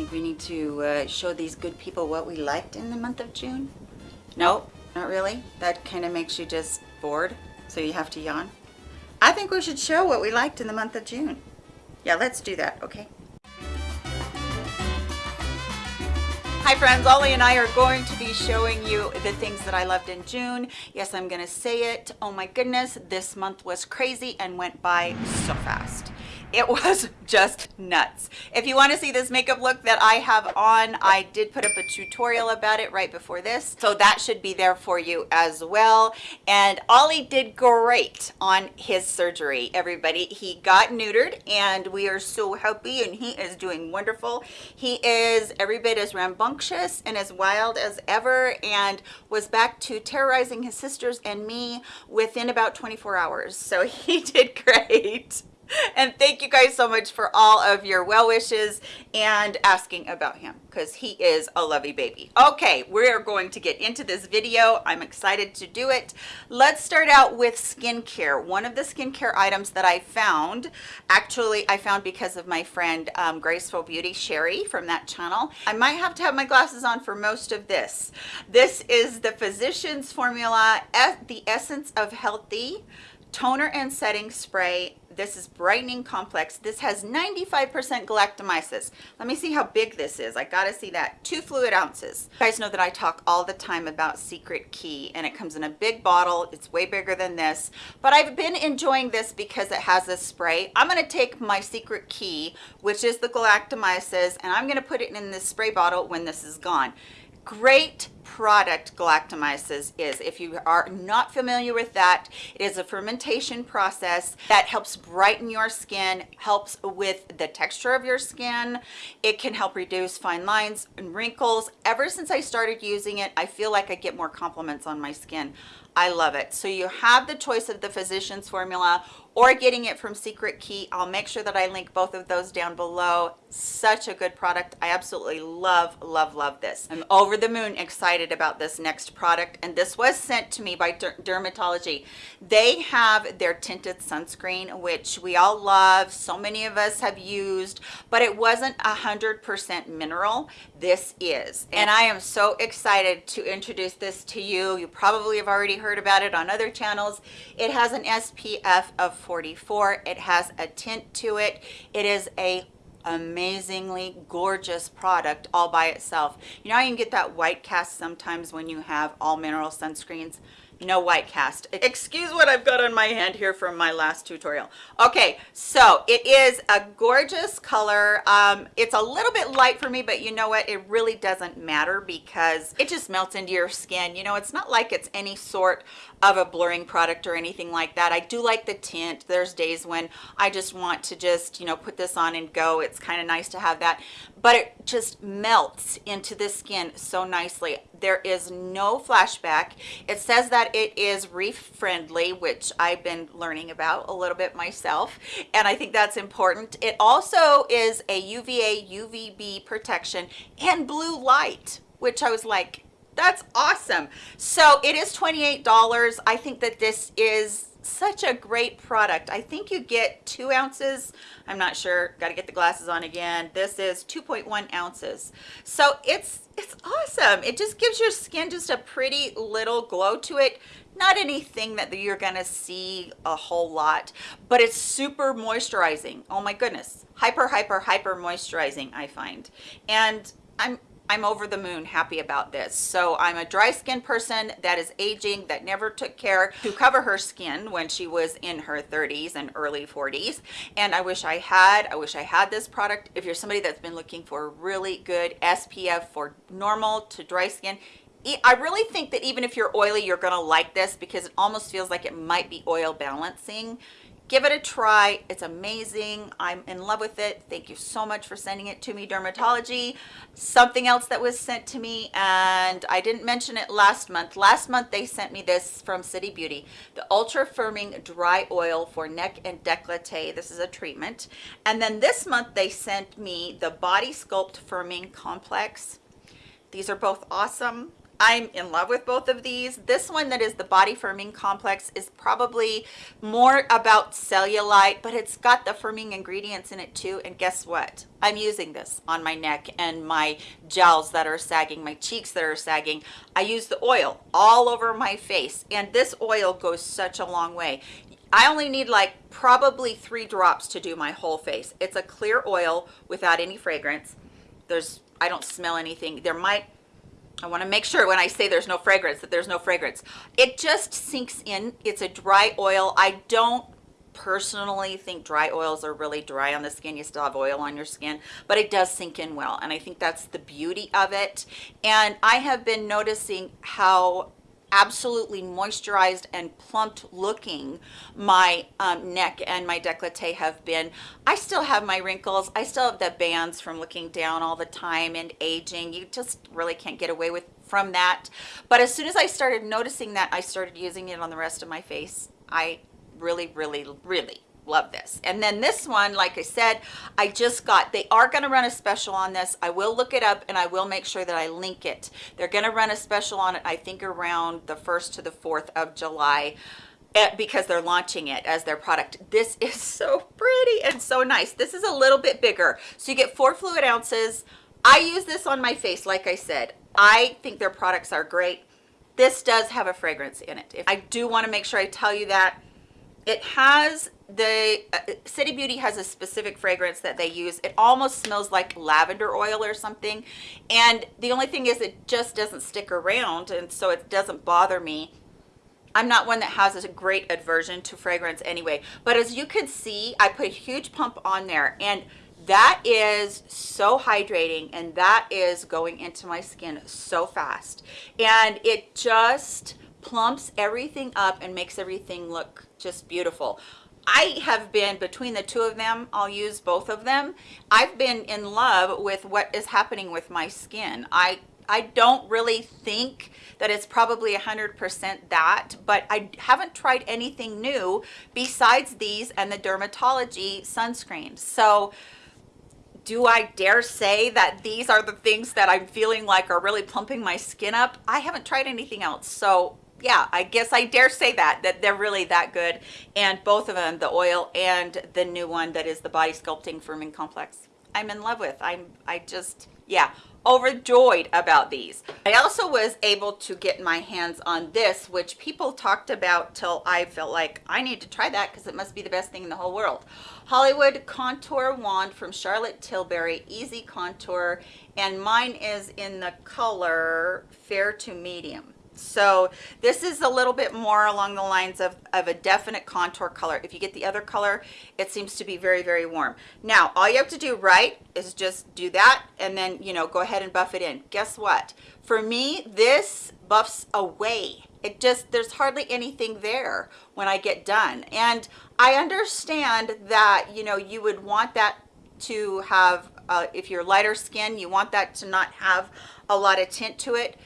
think we need to uh, show these good people what we liked in the month of June? No, not really. That kind of makes you just bored, so you have to yawn. I think we should show what we liked in the month of June. Yeah, let's do that, okay? Hi friends, Ollie and I are going to be showing you the things that I loved in June. Yes, I'm gonna say it. Oh my goodness, this month was crazy and went by so fast it was just nuts. If you want to see this makeup look that i have on i did put up a tutorial about it right before this so that should be there for you as well. And ollie did great on his surgery everybody. He got neutered and we are so happy and he is doing wonderful. He is every bit as rambunctious and as wild as ever and was back to terrorizing his sisters and me within about 24 hours. So he did great and thank you guys so much for all of your well wishes and asking about him because he is a lovey baby. Okay we're going to get into this video. I'm excited to do it. Let's start out with skincare. One of the skincare items that i found actually i found because of my friend um, graceful beauty sherry from that channel. I might have to have my glasses on for most of this. This is the physicians formula the essence of healthy toner and setting spray this is brightening complex. This has 95 percent galactomyces. Let me see how big this is. I gotta see that. Two fluid ounces. You guys know that i talk all the time about secret key and it comes in a big bottle. It's way bigger than this. But i've been enjoying this because it has a spray. I'm to take my secret key which is the galactomyces and i'm to put it in this spray bottle when this is gone great product galactomyces is. If you are not familiar with that it is a fermentation process that helps brighten your skin helps with the texture of your skin. It can help reduce fine lines and wrinkles. Ever since i started using it i feel like i get more compliments on my skin. I love it. So you have the choice of the physicians formula or getting it from Secret Key. I'll make sure that I link both of those down below. Such a good product. I absolutely love, love, love this. I'm over the moon excited about this next product. And this was sent to me by Dermatology. They have their tinted sunscreen, which we all love. So many of us have used, but it wasn't a 100% mineral. This is. And I am so excited to introduce this to you. You probably have already heard about it on other channels. It has an SPF of 44 it has a tint to it. It is a amazingly gorgeous product all by itself. You know you can get that white cast sometimes when you have all mineral sunscreens? No white cast. Excuse what i've got on my hand here from my last tutorial. Okay so it is a gorgeous color. Um it's a little bit light for me but you know what? It really doesn't matter because it just melts into your skin. You know it's not like it's any sort of a blurring product or anything like that. I do like the tint. There's days when i just want to just you know put this on and go. It's kind of nice to have that. But it just melts into the skin so nicely. There is no flashback. It says that it is reef friendly which i've been learning about a little bit myself and i think that's important. It also is a uva uvb protection and blue light which i was like that's awesome. So it is 28 dollars. I think that this is such a great product. I think you get two ounces. I'm not sure. Got to get the glasses on again. This is 2.1 ounces. So it's it's awesome. It just gives your skin just a pretty little glow to it. Not anything that you're gonna see a whole lot but it's super moisturizing. Oh my goodness. Hyper hyper hyper moisturizing i find. And i'm I'm over the moon happy about this. So I'm a dry skin person that is aging, that never took care to cover her skin when she was in her 30s and early 40s. And I wish I had, I wish I had this product. If you're somebody that's been looking for really good SPF for normal to dry skin, I really think that even if you're oily, you're gonna like this because it almost feels like it might be oil balancing give it a try. It's amazing. I'm in love with it. Thank you so much for sending it to me. Dermatology something else that was sent to me and i didn't mention it last month. Last month they sent me this from city beauty. The ultra firming dry oil for neck and decollete this is a treatment. And then this month they sent me the body sculpt firming complex. These are both awesome I'm in love with both of these. This one that is the Body Firming Complex is probably more about cellulite, but it's got the firming ingredients in it too. And guess what? I'm using this on my neck and my jowls that are sagging, my cheeks that are sagging. I use the oil all over my face and this oil goes such a long way. I only need like probably three drops to do my whole face. It's a clear oil without any fragrance. There's, I don't smell anything. There might, I want to make sure when I say there's no fragrance that there's no fragrance. It just sinks in. It's a dry oil. I don't personally think dry oils are really dry on the skin you still have oil on your skin but it does sink in well and i think that's the beauty of it and i have been noticing how absolutely moisturized and plumped looking my um, neck and my decollete have been. I still have my wrinkles. I still have the bands from looking down all the time and aging. You just really can't get away with from that. But as soon as I started noticing that, I started using it on the rest of my face. I really, really, really love this. And then this one like i said i just got they are going to run a special on this. I will look it up and i will make sure that i link it. They're going to run a special on it i think around the first to the fourth of july eh, because they're launching it as their product. This is so pretty and so nice. This is a little bit bigger. So you get four fluid ounces. I use this on my face like i said. I think their products are great. This does have a fragrance in it. If i do want to make sure i tell you that it has the uh, City Beauty has a specific fragrance that they use. It almost smells like lavender oil or something. And the only thing is it just doesn't stick around and so it doesn't bother me. I'm not one that has a great aversion to fragrance anyway. But as you can see, I put a huge pump on there and that is so hydrating and that is going into my skin so fast. And it just plumps everything up and makes everything look just beautiful. I have been between the two of them, I'll use both of them. I've been in love with what is happening with my skin. I I don't really think that it's probably 100% that, but I haven't tried anything new besides these and the dermatology sunscreens. So do I dare say that these are the things that I'm feeling like are really plumping my skin up? I haven't tried anything else. So yeah, I guess I dare say that, that they're really that good. And both of them, the oil and the new one that is the Body Sculpting Firming Complex, I'm in love with. I'm, I just, yeah, overjoyed about these. I also was able to get my hands on this, which people talked about till I felt like I need to try that because it must be the best thing in the whole world. Hollywood Contour Wand from Charlotte Tilbury, Easy Contour, and mine is in the color Fair to Medium so this is a little bit more along the lines of, of a definite contour color. If you get the other color it seems to be very very warm. Now all you have to do right is just do that and then you know go ahead and buff it in. Guess what? For me this buffs away. It just there's hardly anything there when i get done. And i understand that you know you would want that to have uh, if you're lighter skin you want that to not have a lot of tint to it.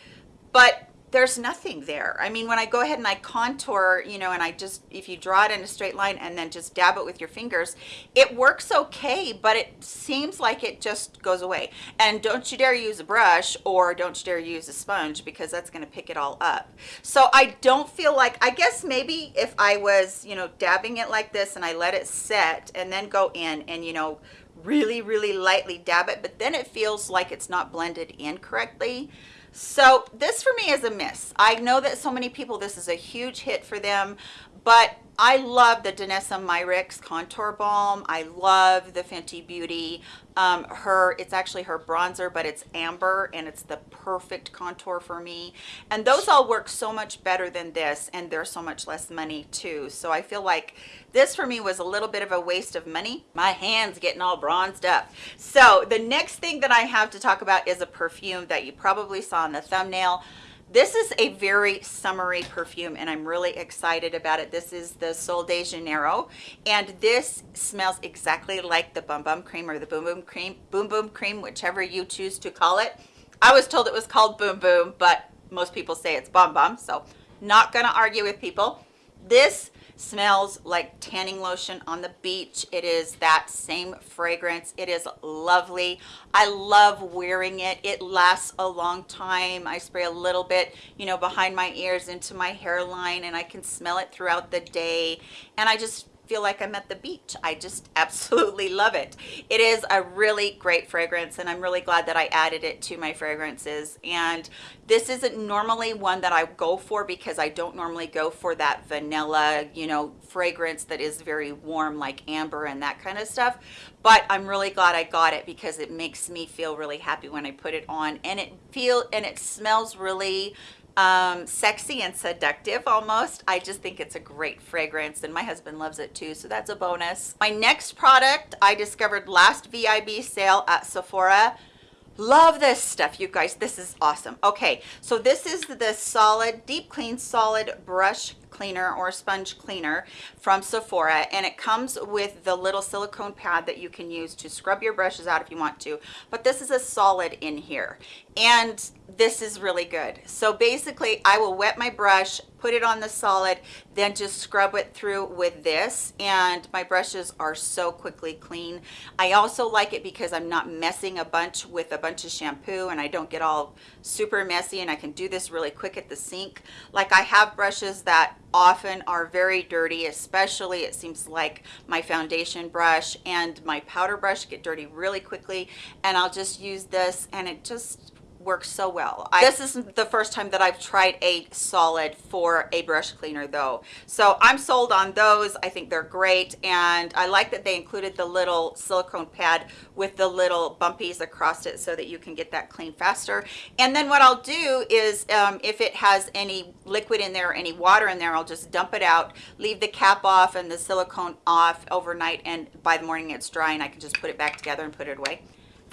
But there's nothing there. I mean, when I go ahead and I contour, you know, and I just, if you draw it in a straight line and then just dab it with your fingers, it works okay, but it seems like it just goes away. And don't you dare use a brush or don't you dare use a sponge because that's going to pick it all up. So I don't feel like, I guess maybe if I was, you know, dabbing it like this and I let it set and then go in and, you know, really, really lightly dab it, but then it feels like it's not blended in correctly so this for me is a miss. I know that so many people, this is a huge hit for them, but I love the Danessa Myricks Contour Balm. I love the Fenty Beauty. Um, her, it's actually her bronzer, but it's amber and it's the perfect contour for me. And those all work so much better than this and they're so much less money too. So I feel like this for me was a little bit of a waste of money. My hands getting all bronzed up. So the next thing that I have to talk about is a perfume that you probably saw in the thumbnail. This is a very summery perfume and I'm really excited about it. This is the Sol de Janeiro and this smells exactly like the Bum Bum Cream or the Boom Boom Cream, Boom Boom Cream, whichever you choose to call it. I was told it was called Boom Boom, but most people say it's Bum Bum, so not gonna argue with people. This smells like tanning lotion on the beach. It is that same fragrance. It is lovely. I love wearing it. It lasts a long time. I spray a little bit you know behind my ears into my hairline and i can smell it throughout the day. And i just feel like I'm at the beach. I just absolutely love it. It is a really great fragrance and I'm really glad that I added it to my fragrances. And this isn't normally one that I go for because I don't normally go for that vanilla, you know, fragrance that is very warm like amber and that kind of stuff. But I'm really glad I got it because it makes me feel really happy when I put it on and it feel and it smells really um, sexy and seductive almost. I just think it's a great fragrance and my husband loves it too, so that's a bonus. My next product I discovered last VIB sale at Sephora. Love this stuff, you guys. This is awesome. Okay, so this is the solid, deep clean solid brush cleaner or sponge cleaner from Sephora and it comes with the little silicone pad that you can use to scrub your brushes out if you want to. But this is a solid in here and this is really good. So basically i will wet my brush put it on the solid then just scrub it through with this and my brushes are so quickly clean. I also like it because i'm not messing a bunch with a bunch of shampoo and i don't get all super messy and i can do this really quick at the sink. Like i have brushes that often are very dirty especially it seems like my foundation brush and my powder brush get dirty really quickly. And i'll just use this and it just works so well. I, this isn't the first time that I've tried a solid for a brush cleaner though. So I'm sold on those. I think they're great. And I like that they included the little silicone pad with the little bumpies across it so that you can get that clean faster. And then what I'll do is um, if it has any liquid in there, or any water in there, I'll just dump it out, leave the cap off and the silicone off overnight. And by the morning it's dry and I can just put it back together and put it away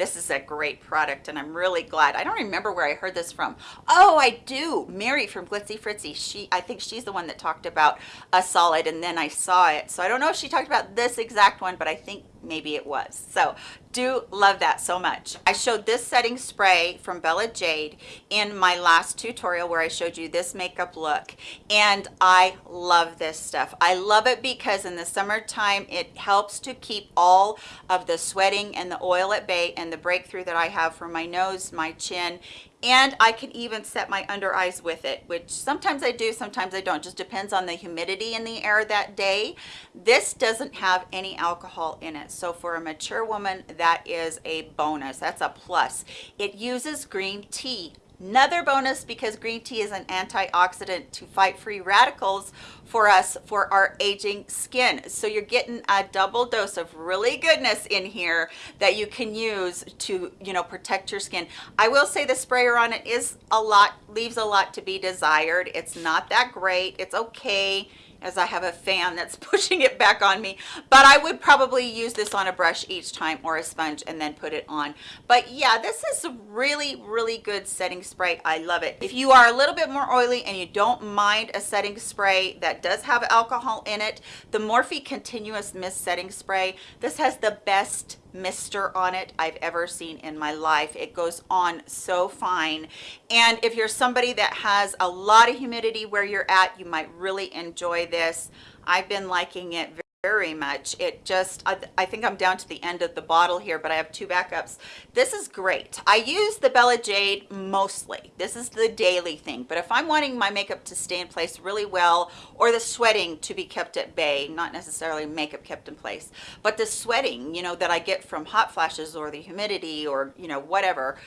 this is a great product and I'm really glad. I don't remember where I heard this from. Oh, I do. Mary from Glitzy Fritzy. She, I think she's the one that talked about a solid and then I saw it. So I don't know if she talked about this exact one, but I think maybe it was. So do love that so much. I showed this setting spray from Bella Jade in my last tutorial where I showed you this makeup look and I love this stuff. I love it because in the summertime it helps to keep all of the sweating and the oil at bay and the breakthrough that I have for my nose, my chin, and I can even set my under eyes with it which sometimes I do sometimes I don't. Just depends on the humidity in the air that day. This doesn't have any alcohol in it. So for a mature woman that is a bonus. That's a plus. It uses green tea Another bonus because green tea is an antioxidant to fight free radicals for us for our aging skin. So you're getting a double dose of really goodness in here that you can use to, you know, protect your skin. I will say the sprayer on it is a lot, leaves a lot to be desired. It's not that great. It's okay as I have a fan that's pushing it back on me. But I would probably use this on a brush each time or a sponge and then put it on. But yeah, this is a really, really good setting spray. I love it. If you are a little bit more oily and you don't mind a setting spray that does have alcohol in it, the Morphe Continuous Mist Setting Spray, this has the best mister on it I've ever seen in my life. It goes on so fine. And if you're somebody that has a lot of humidity where you're at, you might really enjoy this. I've been liking it very much. It just I, I, think i'm down to the end of the bottle here but i have two backups. This is great. I use the bella jade mostly. This is the daily thing but if i'm wanting my makeup to stay in place really well or the sweating to be kept at bay not necessarily makeup kept in place but the sweating you know that i get from hot flashes or the humidity or you know whatever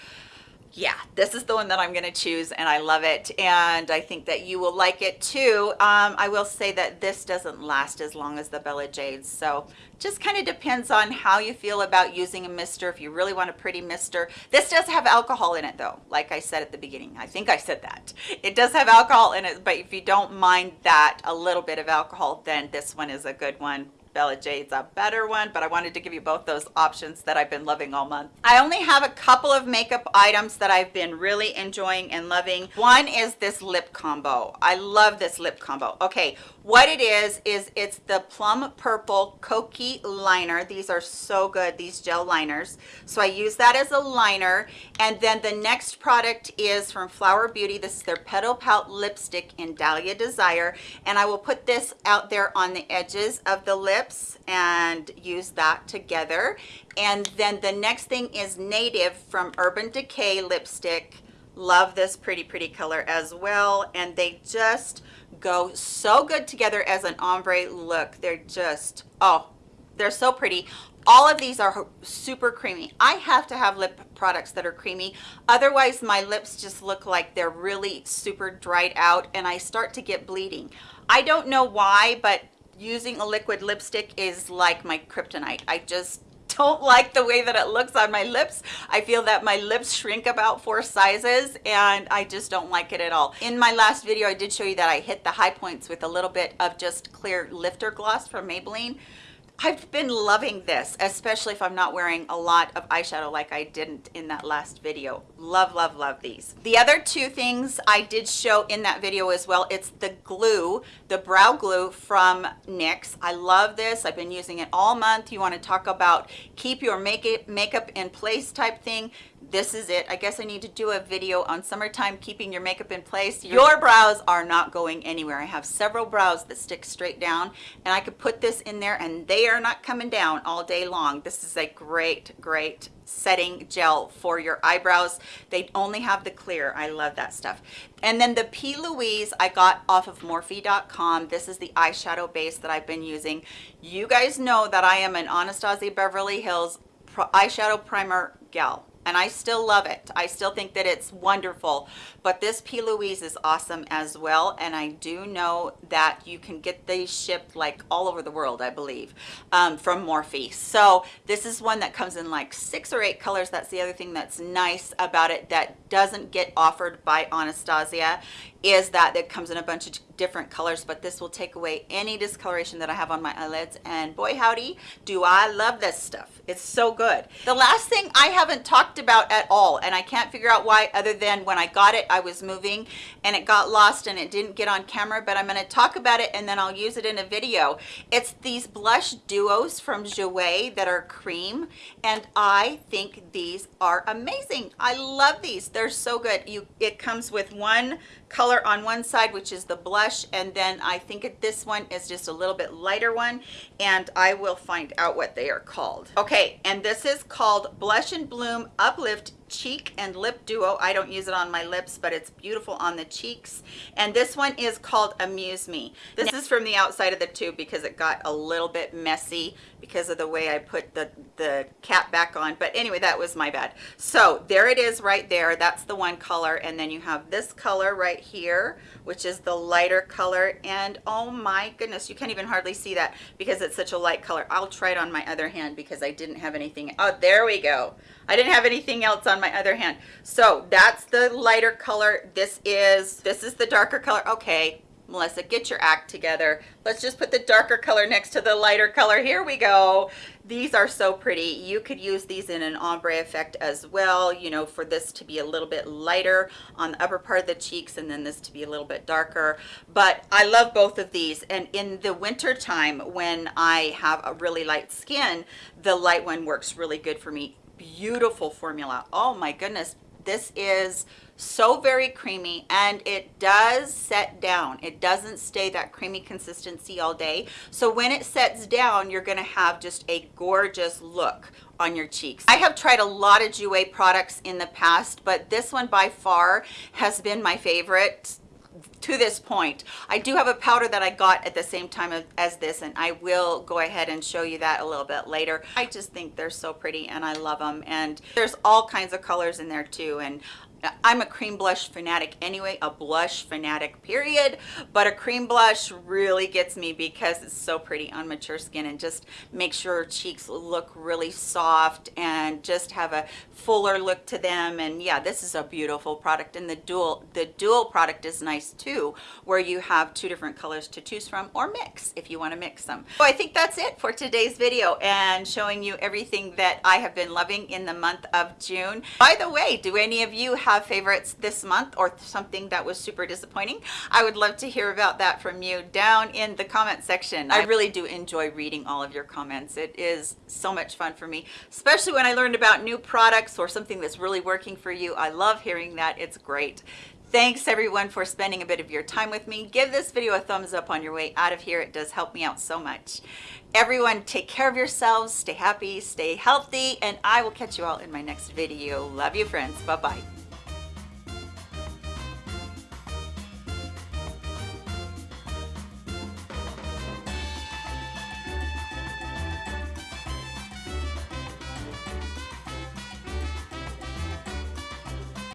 yeah this is the one that i'm going to choose and i love it and i think that you will like it too. Um, i will say that this doesn't last as long as the bella jades so just kind of depends on how you feel about using a mister if you really want a pretty mister. This does have alcohol in it though like i said at the beginning. I think i said that. It does have alcohol in it but if you don't mind that a little bit of alcohol then this one is a good one Bella Jade's a better one, but I wanted to give you both those options that I've been loving all month. I only have a couple of makeup items that I've been really enjoying and loving. One is this lip combo. I love this lip combo. Okay, what it is, is it's the Plum Purple Kokie Liner. These are so good, these gel liners. So I use that as a liner. And then the next product is from Flower Beauty. This is their Petal Pout Lipstick in Dahlia Desire. And I will put this out there on the edges of the lips and use that together. And then the next thing is Native from Urban Decay Lipstick. Love this pretty, pretty color as well. And they just go so good together as an ombre look. They're just, oh, they're so pretty. All of these are super creamy. I have to have lip products that are creamy. Otherwise, my lips just look like they're really super dried out and I start to get bleeding. I don't know why, but using a liquid lipstick is like my kryptonite. I just don't like the way that it looks on my lips. I feel that my lips shrink about four sizes and I just don't like it at all. In my last video, I did show you that I hit the high points with a little bit of just clear lifter gloss from Maybelline. I've been loving this, especially if I'm not wearing a lot of eyeshadow like I didn't in that last video. Love, love, love these. The other two things I did show in that video as well, it's the glue, the brow glue from NYX. I love this. I've been using it all month. You want to talk about keep your makeup, makeup in place type thing this is it i guess i need to do a video on summertime keeping your makeup in place your brows are not going anywhere i have several brows that stick straight down and i could put this in there and they are not coming down all day long. This is a great great setting gel for your eyebrows. They only have the clear. I love that stuff. And then the p louise i got off of morphe.com this is the eyeshadow base that i've been using. You guys know that i am an anastasia beverly hills eyeshadow primer gal and I still love it. I still think that it's wonderful, but this P. Louise is awesome as well. And I do know that you can get these shipped like all over the world, I believe, um, from Morphe. So this is one that comes in like six or eight colors. That's the other thing that's nice about it that doesn't get offered by Anastasia is that it comes in a bunch of different colors, but this will take away any discoloration that I have on my eyelids. And boy, howdy, do I love this stuff. It's so good. The last thing I haven't talked about at all, and I can't figure out why other than when I got it, I was moving and it got lost and it didn't get on camera, but I'm gonna talk about it and then I'll use it in a video. It's these blush duos from Jouer that are cream, and I think these are amazing. I love these. They're so good. You, It comes with one color on one side which is the blush and then I think this one is just a little bit lighter one and I will find out what they are called. Okay and this is called blush and bloom uplift cheek and lip duo. I don't use it on my lips but it's beautiful on the cheeks. And this one is called amuse me. This is from the outside of the tube because it got a little bit messy because of the way i put the the cap back on. But anyway that was my bad. So there it is right there. That's the one color. And then you have this color right here which is the lighter color. And oh my goodness you can't even hardly see that because it's such a light color. I'll try it on my other hand because i didn't have anything. Oh there we go. I didn't have anything else on my other hand. So that's the lighter color. This is, this is the darker color. Okay, Melissa, get your act together. Let's just put the darker color next to the lighter color. Here we go. These are so pretty. You could use these in an ombre effect as well, you know, for this to be a little bit lighter on the upper part of the cheeks and then this to be a little bit darker. But I love both of these. And in the winter time when I have a really light skin, the light one works really good for me beautiful formula. Oh my goodness this is so very creamy and it does set down. It doesn't stay that creamy consistency all day. So when it sets down you're going to have just a gorgeous look on your cheeks. I have tried a lot of Jouer products in the past but this one by far has been my favorite to this point. I do have a powder that I got at the same time as this and I will go ahead and show you that a little bit later. I just think they're so pretty and I love them and there's all kinds of colors in there too and I'm a cream blush fanatic anyway, a blush fanatic period, but a cream blush really gets me because it's so pretty on mature skin and just makes your cheeks look really soft and just have a fuller look to them. And yeah, this is a beautiful product. And the dual, the dual product is nice too, where you have two different colors to choose from or mix if you want to mix them. So I think that's it for today's video and showing you everything that I have been loving in the month of June. By the way, do any of you have favorites this month or something that was super disappointing? I would love to hear about that from you down in the comment section. I really do enjoy reading all of your comments. It is so much fun for me, especially when I learned about new products or something that's really working for you. I love hearing that. It's great. Thanks everyone for spending a bit of your time with me. Give this video a thumbs up on your way out of here. It does help me out so much. Everyone take care of yourselves, stay happy, stay healthy, and I will catch you all in my next video. Love you friends. Bye-bye.